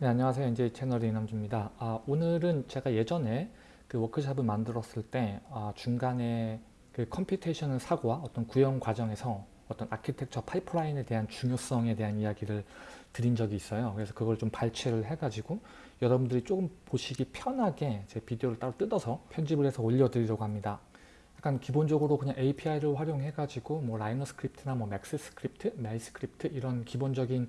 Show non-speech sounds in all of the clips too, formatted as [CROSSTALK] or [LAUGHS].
네, 안녕하세요. NJ 채널의 이남주입니다. 아, 오늘은 제가 예전에 그 워크샵을 만들었을 때 아, 중간에 그 computational 사고와 어떤 구현 과정에서 어떤 아키텍처 파이프라인에 대한 중요성에 대한 이야기를 드린 적이 있어요. 그래서 그걸 좀 발췌를 해가지고 여러분들이 조금 보시기 편하게 제 비디오를 따로 뜯어서 편집을 해서 올려드리려고 합니다. 약간 기본적으로 그냥 API를 활용해가지고 뭐 Rhino script나 뭐 Max script, MEL script 이런 기본적인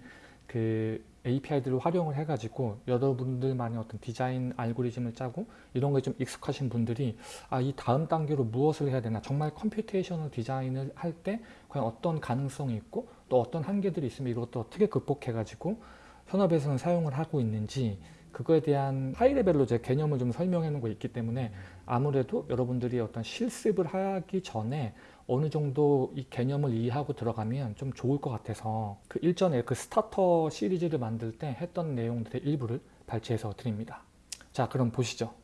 그 API들을 활용을 해가지고 여러분들만의 어떤 디자인 알고리즘을 짜고 이런 거에 좀 익숙하신 분들이 아 이 다음 단계로 무엇을 해야 되나 정말 computational 디자인을 할 때 과연 어떤 가능성이 있고 또 어떤 한계들이 있으면 이것도 어떻게 극복해가지고 현업에서는 사용을 하고 있는지 그거에 대한 high level로 제 개념을 좀 설명해 놓은 거 있기 때문에 아무래도 여러분들이 어떤 실습을 하기 전에 어느 정도 이 개념을 이해하고 들어가면 좀 좋을 것 같아서 그 일전에 그 starter 시리즈를 만들 때 했던 내용들의 일부를 발췌해서 드립니다. 자 그럼 보시죠.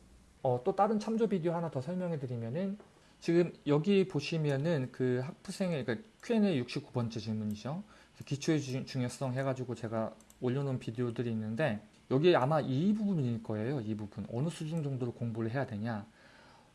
어, 또 다른 참조 비디오 하나 더 설명해 드리면은 지금 여기 보시면은 그 학부생의 그러니까 Q&A 69번째 질문이죠. 기초의 중요성 해가지고 제가 올려놓은 비디오들이 있는데 여기 아마 이 부분일 거예요. 이 부분 어느 수준 정도로 공부를 해야 되냐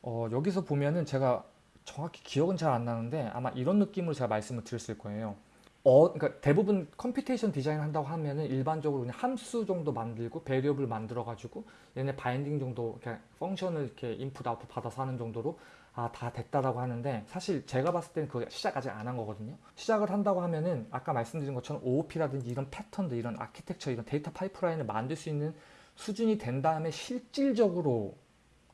어, 여기서 보면은 제가 정확히 기억은 잘 안 나는데 아마 이런 느낌으로 제가 말씀을 드렸을 거예요. 어, 그러니까 대부분 computation 디자인 한다고 하면은 일반적으로 그냥 함수 정도 만들고 variable 만들어 가지고 얘네 binding 정도 그냥 function을 이렇게 인풋 아웃풋 받아서 하는 정도로 아 다 됐다라고 하는데 사실 제가 봤을 때는 그거 시작 아직 안 한 거거든요. 시작을 한다고 하면은 아까 말씀드린 것처럼 OOP라든지 이런 패턴들 이런 아키텍처 이런 데이터 파이프라인을 만들 수 있는 수준이 된 다음에 실질적으로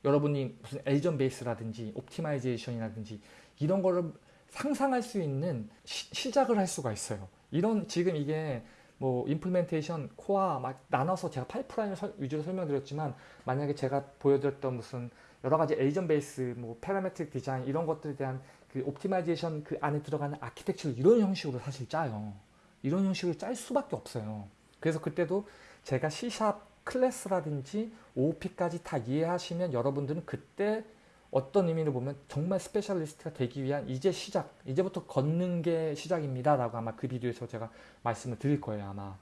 여러분이 무슨 agent base라든지 optimization이라든지 이런 거를 상상할 수 있는 시, 작을 할 수가 있어요. 이런 지금 이게 뭐 implementation, 코어 막 나눠서 제가 파이프라인을 설, 위주로 설명드렸지만 만약에 제가 보여드렸던 무슨 여러 가지 agent base, 뭐 parametric 디자인 이런 것들에 대한 그 optimization 그 안에 들어가는 아키텍처를 이런 형식으로 사실 짜요. 이런 형식으로 짤 수밖에 없어요. 그래서 그때도 제가 C샵 클래스라든지 OOP까지 다 이해하시면 여러분들은 그때 어떤 의미로 보면 정말 specialist가 되기 위한 이제 시작, 이제부터 걷는 게 시작입니다. 라고 아마 그 비디오에서 제가 말씀을 드릴 거예요. 아마.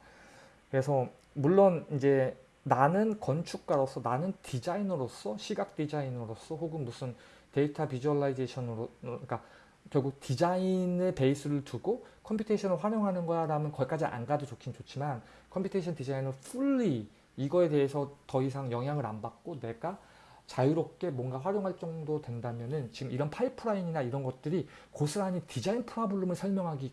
그래서 물론 이제 나는 건축가로서 나는 디자이너로서 시각 디자이너로서 혹은 무슨 데이터 visualization으로 그러니까 결국 디자인의 베이스를 두고 computation을 활용하는 거야 라면 거기까지 안 가도 좋긴 좋지만 computation 디자인을 fully 이거에 대해서 더 이상 영향을 안 받고 내가 자유롭게 뭔가 활용할 정도 된다면은 지금 이런 파이프라인이나 이런 것들이 고스란히 디자인 problem을 설명하기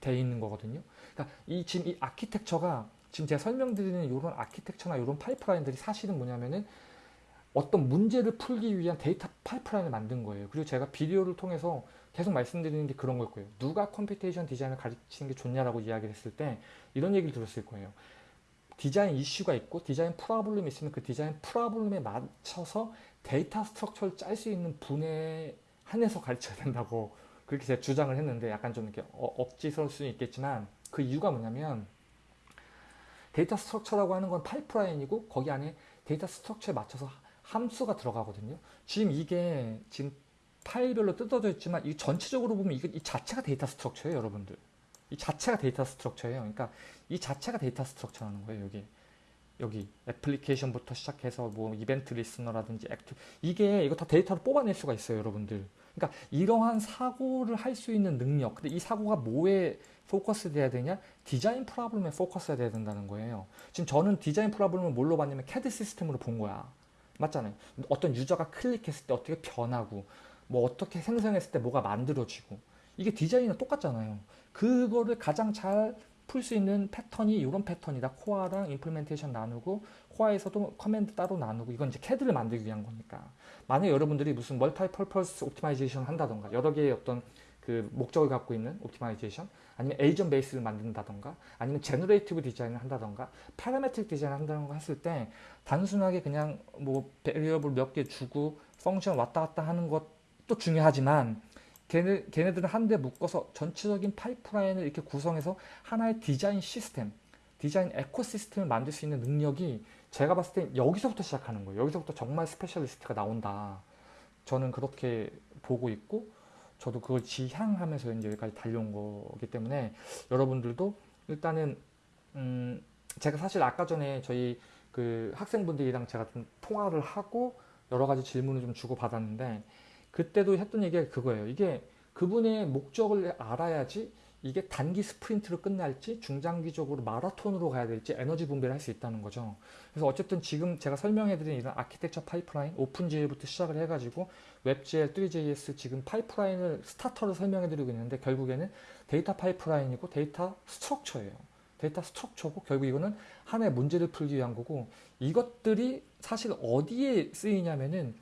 돼 있는 거거든요. 그러니까 이 지금 이 아키텍처가 지금 제가 설명드리는 이런 아키텍처나 이런 파이프라인들이 사실은 뭐냐면은 어떤 문제를 풀기 위한 데이터 파이프라인을 만든 거예요. 그리고 제가 비디오를 통해서 계속 말씀드리는 게 그런 걸 거예요. 누가 computation 디자인을 가르치는 게 좋냐라고 이야기를 했을 때 이런 얘기를 들었을 거예요. 디자인 이슈가 있고 디자인 problem이 있으면 그 디자인 problem에 맞춰서 데이터 structure를 짤 수 있는 분에 한해서 가르쳐야 된다고 그렇게 제가 주장을 했는데 약간 좀 이렇게 어, 억지스러울 수는 있겠지만 그 이유가 뭐냐면 데이터 structure라고 하는 건 파이프라인이고 거기 안에 데이터 structure에 맞춰서 함수가 들어가거든요. 지금 이게 지금 파일별로 뜯어져 있지만 이 전체적으로 보면 이게 이 자체가 데이터 structure예요, 여러분들. 이 자체가 데이터 structure예요. 그러니까 이 자체가 데이터 structure라는 거예요. 여기 여기 애플리케이션부터 시작해서 뭐 이벤트 listener라든지 act 이게 이거 다 데이터를 뽑아낼 수가 있어요, 여러분들. 그러니까 이러한 사고를 할 수 있는 능력. 근데 이 사고가 뭐에 포커스 돼야 되냐? 디자인 problem에 포커스 돼야 된다는 거예요. 지금 저는 디자인 problem을 뭘로 봤냐면 캐드 시스템으로 본 거야. 맞잖아요. 어떤 유저가 클릭했을 때 어떻게 변하고 뭐 어떻게 생성했을 때 뭐가 만들어지고 이게 디자인은 똑같잖아요. 그거를 가장 잘 풀 수 있는 패턴이 이런 패턴이다. 코어랑 implementation 나누고 코어에서도 command 따로 나누고 이건 이제 캐드를 만들기 위한 거니까. 만약 여러분들이 무슨 multi purpose optimization 한다던가 여러 개의 어떤 그 목적을 갖고 있는 optimization 아니면 agent base를 만든다던가 아니면 generative 디자인을 한다던가 parametric 디자인을 한다던가 했을 때 단순하게 그냥 뭐 variable 몇 개 주고 function 왔다 갔다 하는 것도 중요하지만 걔네, 걔네들은 한데 묶어서 전체적인 파이프라인을 이렇게 구성해서 하나의 디자인 시스템, 디자인 ecosystem을 만들 수 있는 능력이 제가 봤을 때 여기서부터 시작하는 거예요. 여기서부터 정말 specialist가 나온다. 저는 그렇게 보고 있고 저도 그걸 지향하면서 이제 여기까지 달려온 거기 때문에 여러분들도 일단은 음 제가 사실 아까 전에 저희 그 학생분들이랑 제가 좀 통화를 하고 여러 가지 질문을 좀 주고 받았는데 그때도 했던 얘기가 그거예요. 이게 그분의 목적을 알아야지 이게 단기 스프린트로 끝날지 중장기적으로 마라톤으로 가야 될지 에너지 분배를 할 수 있다는 거죠. 그래서 어쨌든 지금 제가 설명해드린 이런 아키텍처 파이프라인, OpenGL부터 시작을 해가지고 WebGL, Three.js 지금 파이프라인을 스타터를 설명해드리고 있는데 결국에는 데이터 파이프라인이고 데이터 structure예요. 데이터 structure고 결국 이거는 하나의 문제를 풀기 위한 거고 이것들이 사실 어디에 쓰이냐면은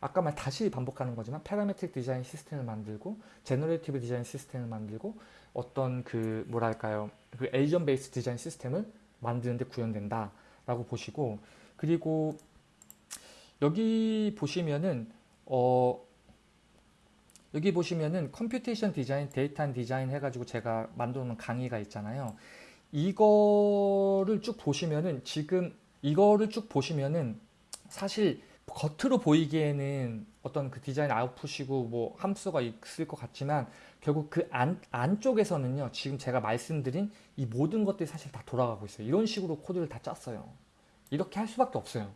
아까 말 다시 반복하는 거지만 parametric 디자인 시스템을 만들고 generative 디자인 시스템을 만들고 어떤 그 뭐랄까요? 그 agent base 디자인 시스템을 만드는데 구현된다 라고 보시고 그리고 여기 보시면은 어 여기 보시면은 computation 디자인 데이터 디자인 해가지고 제가 만들어 놓은 강의가 있잖아요. 이거를 쭉 보시면은 지금 이거를 쭉 보시면은 사실 겉으로 보이기에는 어떤 그 디자인 아웃풋이고 뭐 함수가 있을 것 같지만 결국 그 안, 안쪽에서는요 지금 제가 말씀드린 이 모든 것들이 사실 다 돌아가고 있어요. 이런 식으로 코드를 다 짰어요. 이렇게 할 수밖에 없어요.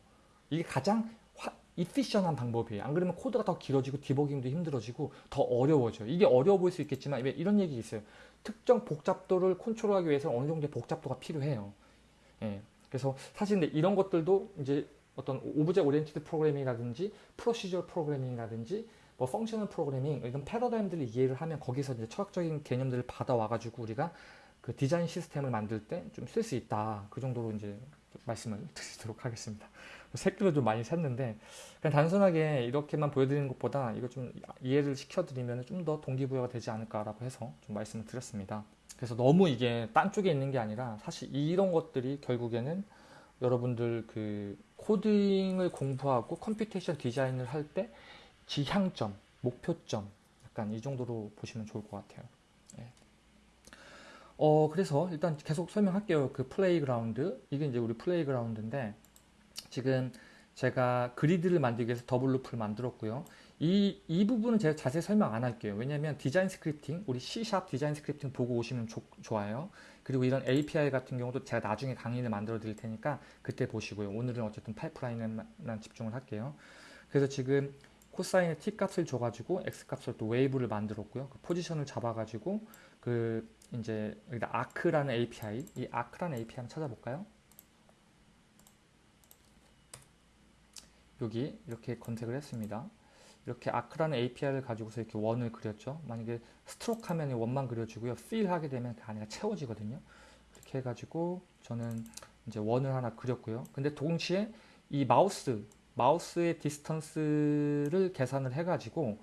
이게 가장 화, 이피션한 방법이에요. 안 그러면 코드가 더 길어지고 디버깅도 힘들어지고 더 어려워져요. 이게 어려워 보일 수 있겠지만 이런 얘기 있어요? 특정 복잡도를 컨트롤하기 위해서 어느 정도의 복잡도가 필요해요. 예. 그래서 사실 이런 것들도 이제 어떤 object oriented 프로그래밍이라든지 procedure 프로그래밍이라든지 뭐 functional 프로그래밍 이런 패러다임들을 이해를 하면 거기서 이제 철학적인 개념들을 받아와 가지고 우리가 그 디자인 시스템을 만들 때 좀 쓸 수 있다. 그 정도로 이제 말씀을 [LAUGHS] 드리도록 하겠습니다. 새끼를 좀 많이 샜는데 그냥 단순하게 이렇게만 보여드리는 것보다 이거 좀 이해를 시켜드리면 좀 더 동기부여가 되지 않을까라고 해서 좀 말씀을 드렸습니다. 그래서 너무 이게 딴 쪽에 있는 게 아니라 사실 이런 것들이 결국에는 여러분들 그 코딩을 공부하고 computation 디자인을 할 때 지향점, 목표점 약간 이 정도로 보시면 좋을 것 같아요. 예. 어 그래서 일단 계속 설명할게요. 그 playground 이게 이제 우리 playground인데 지금 제가 grid를 만들기 위해서 더블 loop를 만들었고요. 이, 이 부분은 제가 자세히 설명 안 할게요. 왜냐면 디자인 scripting, 우리 C# 디자인 scripting 보고 오시면 조, 좋아요. 그리고 이런 API 같은 경우도 제가 나중에 강의를 만들어 드릴 테니까 그때 보시고요. 오늘은 어쨌든 파이프라인에만 집중을 할게요. 그래서 지금 코사인의 t 값을 줘가지고 x 값을 또 웨이브를 만들었고요. 그 포지션을 잡아가지고 그 이제 여기다 arc라는 API, 이 arc라는 API 한번 찾아볼까요? 여기 이렇게 검색을 했습니다. 이렇게 arc라는 API를 가지고서 이렇게 원을 그렸죠. 만약에 stroke 하면 원만 그려지고요. fill 하게 되면 그 안에가 채워지거든요. 이렇게 해가지고 저는 이제 원을 하나 그렸고요. 근데 동시에 이 마우스, 마우스의 distance를 계산을 해가지고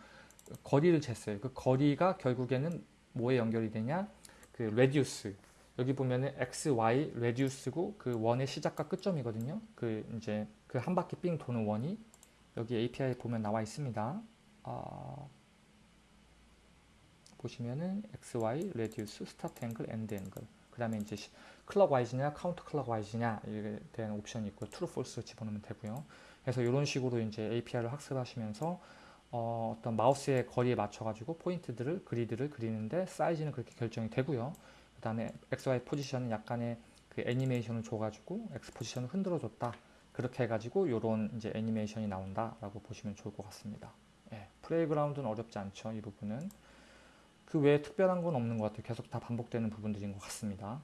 거리를 쟀어요. 그 거리가 결국에는 뭐에 연결이 되냐? 그 radius. 여기 보면은 x, y radius고 그 원의 시작과 끝점이거든요. 그 이제 그 한 바퀴 삥 도는 원이 여기 API 보면 나와 있습니다. 어, 보시면은 XY, Radius, Start Angle, End Angle 그 다음에 이제 clockwise냐 counter clockwise냐 이에 대한 옵션이 있고 true, false 집어넣으면 되고요. 그래서 이런 식으로 이제 API를 학습하시면서 어, 어떤 마우스의 거리에 맞춰가지고 포인트들을 그리드를 그리는데 사이즈는 그렇게 결정이 되고요. 그 다음에 XY 포지션은 약간의 그 애니메이션을 줘가지고 X 포지션을 흔들어 줬다. 그렇게 해가지고 이런 이제 애니메이션이 나온다라고 보시면 좋을 것 같습니다. 예, playground는 어렵지 않죠. 이 부분은. 그 외에 특별한 건 없는 것 같아요. 계속 다 반복되는 부분들인 것 같습니다.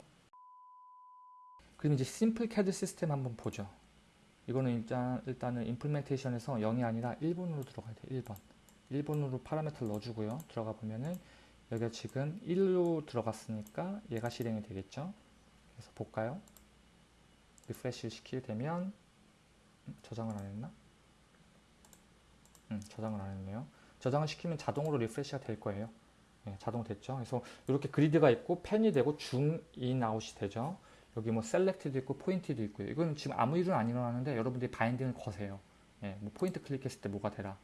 그럼 이제 simple 캐드 시스템 한번 보죠. 이거는 일단, 일단은 implementation에서 0이 아니라 1번으로 들어가야 돼요. 1번. 1번으로 파라미터를 넣어주고요. 들어가 보면은 여기가 지금 1로 들어갔으니까 얘가 실행이 되겠죠. 그래서 볼까요? refresh 시키게 되면 저장을 안 했나? 음, 저장을 안 했네요. 저장을 시키면 자동으로 refresh가 될 거예요. 네, 자동 됐죠. 그래서 이렇게 그리드가 있고 pan이 되고 줌, 인, 아웃이 되죠. 여기 뭐 select도 있고 포인트도 있고요. 이건 지금 아무 일은 안 일어나는데 여러분들이 binding을 거세요. 예, 뭐 포인트 클릭했을 때 뭐가 되라.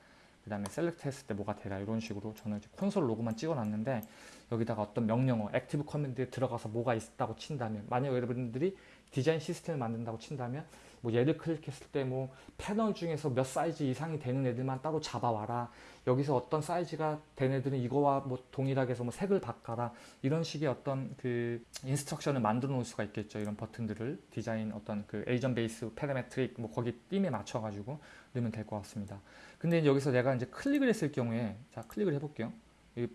그 다음에 select 했을 때 뭐가 되라. 이런 식으로 저는 이제 console log만 찍어놨는데 여기다가 어떤 명령어, active command에 들어가서 뭐가 있다고 친다면 만약 여러분들이 디자인 시스템을 만든다고 친다면 뭐 얘를 클릭했을 때 뭐 패널 중에서 몇 사이즈 이상이 되는 애들만 따로 잡아와라. 여기서 어떤 사이즈가 된 애들은 이거와 뭐 동일하게 해서 뭐 색을 바꿔라. 이런 식의 어떤 그 instruction을 만들어 놓을 수가 있겠죠. 이런 버튼들을 디자인 어떤 그 agent based parametric 뭐 거기 BIM에 맞춰 가지고 넣으면 될 것 같습니다. 근데 여기서 내가 이제 클릭을 했을 경우에 자 클릭을 해 볼게요. 이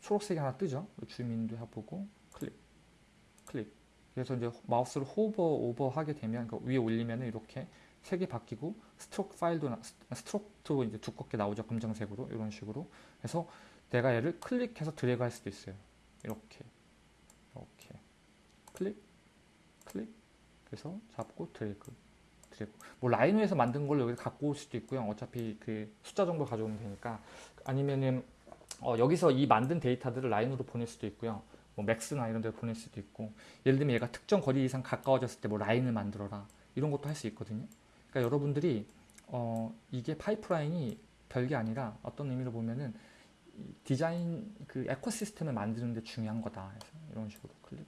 초록색이 하나 뜨죠. 줌인도 해보고 클릭 클릭 그래서 이제 마우스를 호버 오버 하게 되면 그 위에 올리면 이렇게 색이 바뀌고 stroke 파일도 나, stroke도 이제 두껍게 나오죠. 검정색으로. 이런 식으로. 해서 내가 얘를 클릭해서 드래그 할 수도 있어요. 이렇게. 이렇게. 클릭 클릭. 그래서 잡고 드래그 드래그. 뭐 라이노에서 만든 걸 여기 갖고 올 수도 있고요. 어차피 그 숫자 정도 가져오면 되니까. 아니면은 어, 여기서 이 만든 데이터들을 라이노로 보낼 수도 있고요 뭐 맥스나 이런 데 보낼 수도 있고 예를 들면 얘가 특정 거리 이상 가까워졌을 때 뭐 라인을 만들어라 이런 것도 할 수 있거든요. 그러니까 여러분들이 어 이게 파이프라인이 별게 아니라 어떤 의미로 보면은 디자인 그 ecosystem을 만드는 데 중요한 거다 해서 이런 식으로 클릭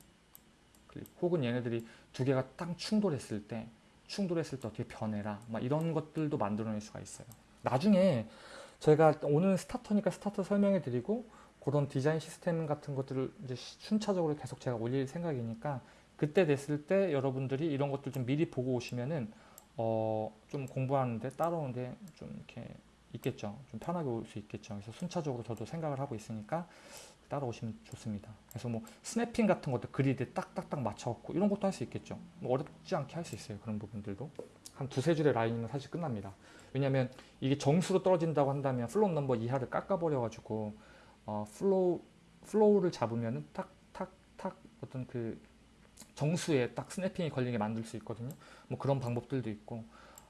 클릭. 혹은 얘네들이 두 개가 딱 충돌했을 때 충돌했을 때 어떻게 변해라 막 이런 것들도 만들어낼 수가 있어요. 나중에 제가 오늘 스타터니까 스타터 설명해 드리고 그런 디자인 시스템 같은 것들을 이제 순차적으로 계속 제가 올릴 생각이니까 그때 됐을 때 여러분들이 이런 것들 좀 미리 보고 오시면은 어 좀 공부하는데 따라오는데 좀 이렇게 있겠죠. 좀 편하게 올 수 있겠죠. 그래서 순차적으로 저도 생각을 하고 있으니까 따라오시면 좋습니다. 그래서 뭐 snapping 같은 것도 그리드에 딱딱딱 맞춰갖고 이런 것도 할 수 있겠죠. 뭐 어렵지 않게 할 수 있어요. 그런 부분들도. 한 두세 줄의 라인이면 사실 끝납니다. 왜냐하면 이게 정수로 떨어진다고 한다면 float number 이하를 깎아버려가지고 어, floor, floor를 잡으면은 탁, 탁, 탁 어떤 그 정수에 딱 snapping이 걸리게 만들 수 있거든요. 뭐 그런 방법들도 있고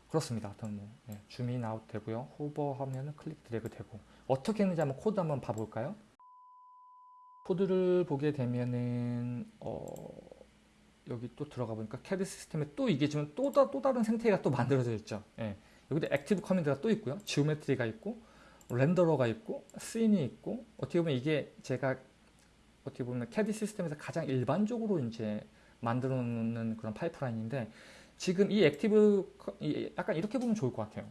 그렇습니다. 어떤 뭐 예, 줌인 아웃 되고요. hover 하면은 클릭 드래그 되고 어떻게 했는지 한번 코드 한번 봐볼까요? 코드를 보게 되면은 어, 여기 또 들어가 보니까 캐드 시스템에 또 이게 지금 또, 다, 또 다른 생태계가 또 만들어져 있죠. 예. 여기도 active command가 또 있고요. geometry가 있고 renderer가 있고 scene이 있고 어떻게 보면 이게 제가 어떻게 보면 캐드 시스템에서 가장 일반적으로 이제 만들어 놓는 그런 파이프라인인데 지금 이 active 약간 이렇게 보면 좋을 것 같아요.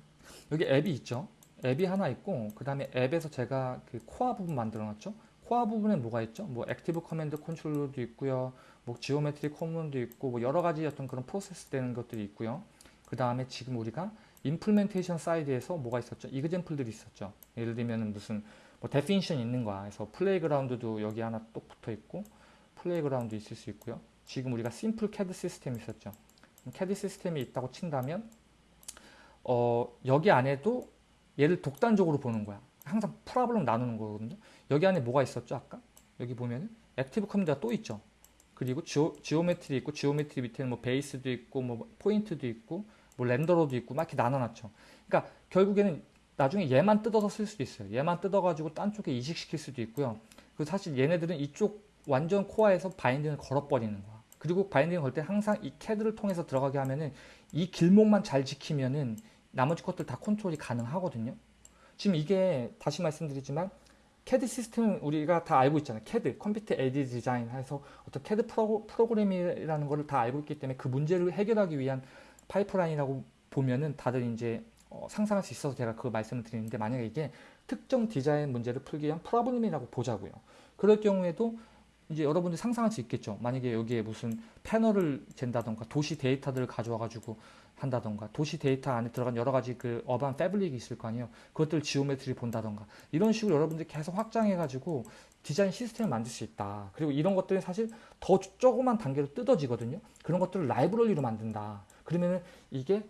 여기 앱이 있죠. 앱이 하나 있고 그 다음에 앱에서 제가 그 코어 부분 만들어 놨죠. 코어 부분에 뭐가 있죠? 뭐 active command 컨트롤러도 있고요. 뭐 geometry common도 있고 뭐 여러 가지 어떤 그런 프로세스 되는 것들이 있고요. 그 다음에 지금 우리가 implementation side에서 뭐가 있었죠? example들이 있었죠. 예를 들면 무슨 뭐 definition 있는 거야. 그래서 playground도 여기 하나 또 붙어 있고 playground 있을 수 있고요. 지금 우리가 simple 캐드 시스템이 있었죠. 캐드 시스템이 있다고 친다면 어, 여기 안에도 얘를 독단적으로 보는 거야. 항상 problem 나누는 거거든요. 여기 안에 뭐가 있었죠? 아까 여기 보면은 active command가 또 있죠. 그리고 geo, geometry 있고 geometry 밑에는 뭐 베이스도 있고 뭐 포인트도 있고 뭐 render로도 있고 막 이렇게 나눠놨죠. 그러니까 결국에는 나중에 얘만 뜯어서 쓸 수도 있어요. 얘만 뜯어가지고 딴 쪽에 이식시킬 수도 있고요. 그리고 사실 얘네들은 이쪽 완전 코어에서 binding을 걸어버리는 거야. 그리고 binding을 걸때 항상 이 캐드를 통해서 들어가게 하면은 이 길목만 잘 지키면은 나머지 것들 다 컨트롤이 가능하거든요. 지금 이게 다시 말씀드리지만 캐드 시스템은 우리가 다 알고 있잖아요. 캐드, computer aided design 해서 어떤 캐드 프로, 프로그램이라는 것을 다 알고 있기 때문에 그 문제를 해결하기 위한 파이프라인이라고 보면은 다들 이제 어, 상상할 수 있어서 제가 그 말씀을 드리는데 만약에 이게 특정 디자인 문제를 풀기 위한 problem이라고 보자고요. 그럴 경우에도 이제 여러분들 상상할 수 있겠죠. 만약에 여기에 무슨 패널을 잰다던가 도시 데이터들을 가져와 가지고 한다던가 도시 데이터 안에 들어간 여러 가지 그 urban fabric이 있을 거 아니에요. 그것들 geometry 본다던가 이런 식으로 여러분들이 계속 확장해 가지고 디자인 시스템을 만들 수 있다. 그리고 이런 것들은 사실 더 조그만 단계로 뜯어지거든요. 그런 것들을 라이브러리로 만든다. 그러면은 이게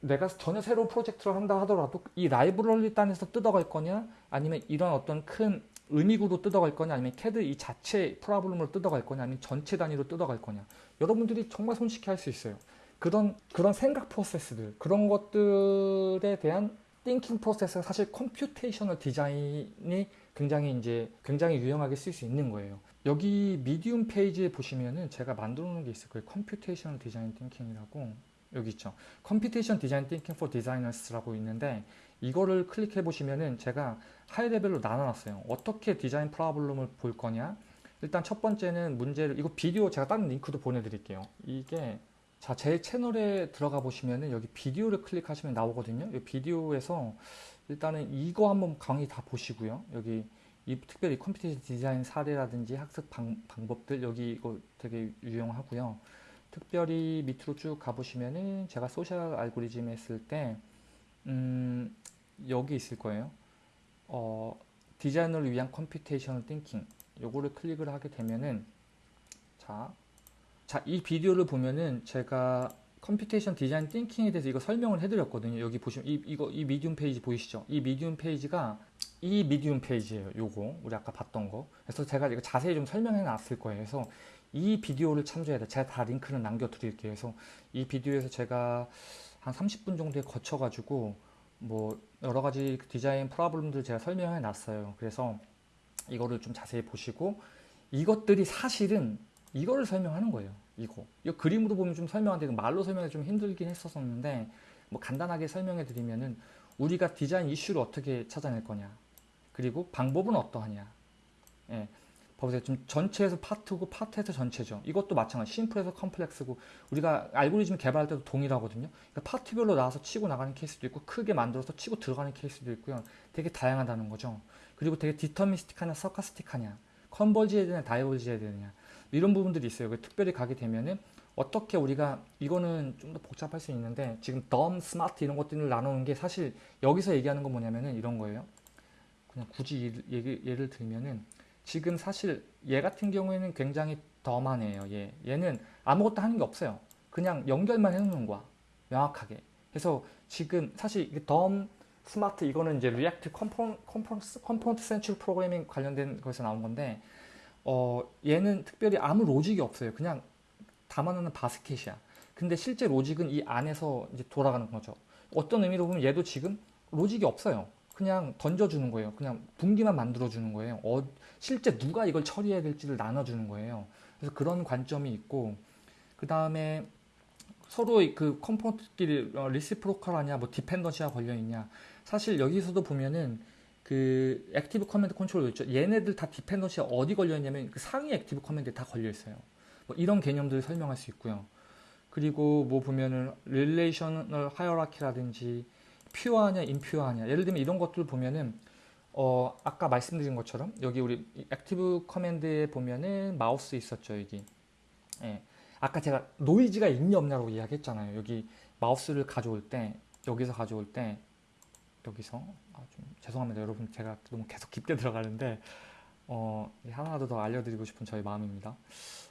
내가 전혀 새로운 프로젝트를 한다 하더라도 이 라이브러리 단에서 뜯어갈 거냐? 아니면 이런 어떤 큰 의미구로 뜯어갈 거냐? 아니면 캐드 이 자체 problem으로 뜯어갈 거냐? 아니면 전체 단위로 뜯어갈 거냐? 여러분들이 정말 손쉽게 할 수 있어요. 그런 그런 생각 프로세스들 그런 것들에 대한 thinking 프로세스가 사실 computational design이 굉장히 이제 굉장히 유용하게 쓸 수 있는 거예요 여기 Medium 페이지에 보시면은 제가 만들어 놓은 게 있을 거예요 computational design thinking이라고 여기 있죠. computation design thinking for designers라고 있는데 이거를 클릭해 보시면은 제가 high level로 나눠 놨어요. 어떻게 design problem을 볼 거냐? 일단 첫 번째는 문제를 이거 비디오 제가 다른 링크도 보내 드릴게요. 이게 자, 제 채널에 들어가 보시면은 여기 비디오를 클릭하시면 나오거든요. 이 비디오에서 일단은 이거 한번 강의 다 보시고요. 여기 이 특별히 컴퓨터 디자인 사례라든지 학습 방, 방법들 여기 이거 되게 유용하고요. 특별히 밑으로 쭉 가보시면은 제가 social 알고리즘 했을 때 음, 여기 있을 거예요. 어, 디자이너를 위한 computational thinking 요거를 클릭을 하게 되면은 자, 자, 이 비디오를 보면은 제가 computation design thinking에 대해서 이거 설명을 해드렸거든요. 여기 보시면 이, 이거 이 Medium 페이지 보이시죠? 이 Medium 페이지가 이 Medium 페이지예요. 요거 우리 아까 봤던 거. 그래서 제가 이거 자세히 좀 설명해 놨을 거예요. 그래서 이 비디오를 참조해야 돼. 제가 다 링크는 남겨드릴게요. 그래서 이 비디오에서 제가 한 30분 정도에 거쳐가지고 뭐 여러 가지 디자인 프로블럼들 제가 설명해 놨어요. 그래서 이거를 좀 자세히 보시고 이것들이 사실은 이거를 설명하는 거예요. 이거. 이 그림으로 보면 좀 설명하는데 말로 설명이 좀 힘들긴 했었었는데 뭐 간단하게 설명해 드리면은 우리가 디자인 이슈를 어떻게 찾아낼 거냐. 그리고 방법은 어떠하냐. 예. 봐보세요. 지금 전체에서 파트고 파트에서 전체죠. 이것도 마찬가지. 심플에서 컴플렉스고 우리가 알고리즘 개발할 때도 동일하거든요. 그러니까 파트별로 나와서 치고 나가는 케이스도 있고 크게 만들어서 치고 들어가는 케이스도 있고요. 되게 다양하다는 거죠. 그리고 되게 디터미스틱하냐 서카스틱하냐 컨버지해야 되냐 다이버지해야 되느냐 이런 부분들이 있어요. 특별히 가게 되면은 어떻게 우리가 이거는 좀 더 복잡할 수 있는데 지금 덤, 스마트 이런 것들을 나누는 게 사실 여기서 얘기하는 건 뭐냐면은 이런 거예요. 그냥 굳이 예를, 예를 들면은 지금 사실 얘 같은 경우에는 굉장히 dumb하네요. 얘. 얘는 아무것도 하는 게 없어요. 그냥 연결만 해놓는 거야. 명확하게. 그래서 지금 사실 dumb, smart 이거는 이제 React component, component, central programming 관련된 거에서 나온 건데 어, 얘는 특별히 아무 로직이 없어요. 그냥 담아놓는 바스켓이야. 근데 실제 로직은 이 안에서 이제 돌아가는 거죠. 어떤 의미로 보면 얘도 지금 로직이 없어요. 그냥 던져주는 거예요. 그냥 분기만 만들어주는 거예요. 어, 실제 누가 이걸 처리해야 될지를 나눠주는 거예요. 그래서 그런 관점이 있고, 그 다음에 서로 그 component끼리 어, reciprocal하냐, 뭐 dependency가 걸려있냐. 사실 여기서도 보면은 그 active command control 있죠. 얘네들 다 dependency가 어디 걸려있냐면 그 상위 active command에 다 걸려있어요. 뭐 이런 개념들을 설명할 수 있고요. 그리고 뭐 보면은 relational hierarchy라든지 pure하냐 impure하냐. 예를 들면 이런 것들 보면은 어 아까 말씀드린 것처럼 여기 우리 active command에 보면은 마우스 있었죠 여기. 예. 아까 제가 노이즈가 있냐 없냐고 이야기했잖아요. 여기 마우스를 가져올 때 여기서 가져올 때 여기서 아, 좀 죄송합니다. 여러분 제가 너무 계속 깊게 들어가는데 어 하나라도 더 알려드리고 싶은 저의 마음입니다.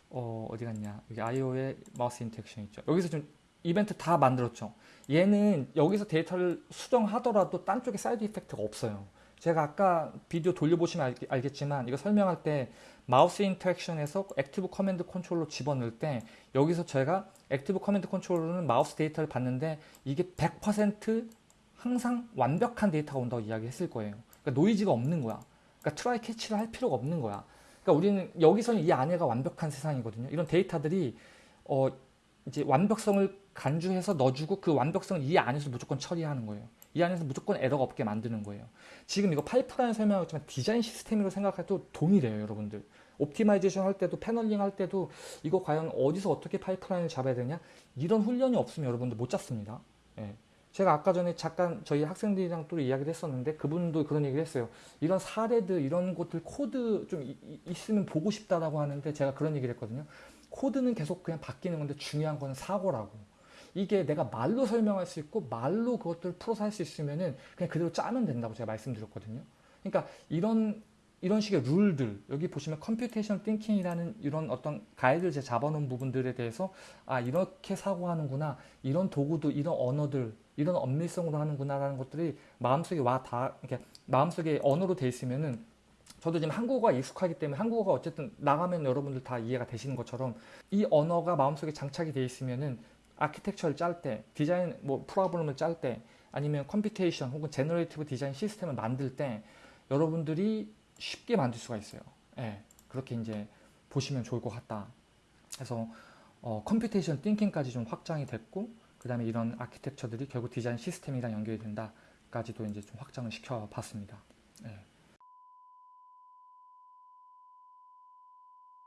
어 어디 갔냐? 여기 IO의 mouse interaction 있죠. 여기서 좀 이벤트 다 만들었죠. 얘는 여기서 데이터를 수정하더라도 딴 쪽에 side effect가 없어요. 제가 아까 비디오 돌려보시면 알, 겠지만 이거 설명할 때 mouse interaction에서 active command control로 집어넣을 때 여기서 제가 active command control로는 마우스 데이터를 봤는데 이게 100% 항상 완벽한 데이터가 온다고 이야기했을 거예요. 그러니까 노이즈가 없는 거야. 그러니까 try catch를 할 필요가 없는 거야. 그러니까 우리는 여기서는 이 안에가 완벽한 세상이거든요. 이런 데이터들이 어 이제 완벽성을 간주해서 넣어주고 그 완벽성을 이 안에서 무조건 처리하는 거예요. 이 안에서 무조건 에러가 없게 만드는 거예요. 지금 이거 파이프라인 설명했지만 디자인 시스템으로 생각해도 동일해요, 여러분들. optimization 할 때도 paneling 할 때도 이거 과연 어디서 어떻게 파이프라인을 잡아야 되냐 이런 훈련이 없으면 여러분들 못 잡습니다. 예. 제가 아까 전에 잠깐 저희 학생들이랑 또 이야기를 했었는데 그분도 그런 얘기를 했어요. 이런 사례들 이런 것들 코드 좀 이, 있으면 보고 싶다라고 하는데 제가 그런 얘기를 했거든요. 코드는 계속 그냥 바뀌는 건데 중요한 거는 사고라고. 이게 내가 말로 설명할 수 있고 말로 그것들을 풀어서 할 수 있으면 은 그냥 그대로 짜면 된다고 제가 말씀드렸거든요. 그러니까 이런 이런 식의 룰들 여기 보시면 computation thinking이라는 이런 어떤 가이드를 제가 잡아놓은 부분들에 대해서 아 이렇게 사고하는구나 이런 도구도 이런 언어들 이런 엄밀성으로 하는구나라는 것들이 마음속에 와 다 이렇게 마음속에 언어로 돼 있으면은 저도 지금 한국어가 익숙하기 때문에 한국어가 어쨌든 나가면 여러분들 다 이해가 되시는 것처럼 이 언어가 마음속에 장착이 돼 있으면은 아키텍처를 짤 때, 디자인 뭐 프로그램을 짤 때, 아니면 computation 혹은 generative 디자인 시스템을 만들 때 여러분들이 쉽게 만들 수가 있어요. 예, 그렇게 이제 보시면 좋을 것 같다. 그래서 어, computation thinking까지 좀 확장이 됐고 그 다음에 이런 아키텍처들이 결국 디자인 시스템이랑 연결이 된다까지도 이제 좀 확장을 시켜 봤습니다. 예.